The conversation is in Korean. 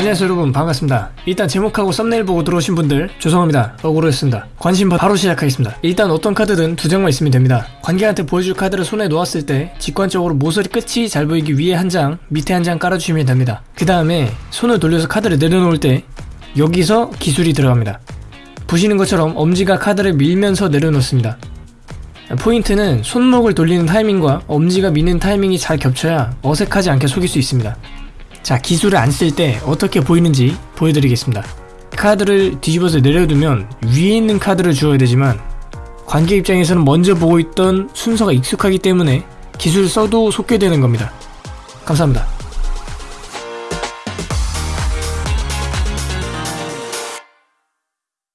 안녕하세요 여러분. 반갑습니다. 일단 제목하고 썸네일 보고 들어오신 분들 죄송합니다. 억울했습니다. 관심 바- 바로 시작하겠습니다. 일단 어떤 카드든 두 장만 있으면 됩니다. 관객한테 보여줄 카드를 손에 놓았을 때 직관적으로 모서리 끝이 잘 보이기 위에 한장 밑에 한 장 깔아주시면 됩니다. 그 다음에 손을 돌려서 카드를 내려놓을 때 여기서 기술이 들어갑니다. 보시는 것처럼 엄지가 카드를 밀면서 내려놓습니다. 포인트는 손목을 돌리는 타이밍과 엄지가 미는 타이밍이 잘 겹쳐야 어색하지 않게 속일 수 있습니다 자 기술을 안 쓸 때 어떻게 보이는지 보여드리겠습니다. 카드를 뒤집어서 내려두면 위에 있는 카드를 주어야 되지만 관객 입장에서는 먼저 보고 있던 순서가 익숙하기 때문에 기술을 써도 속게 되는 겁니다. 감사합니다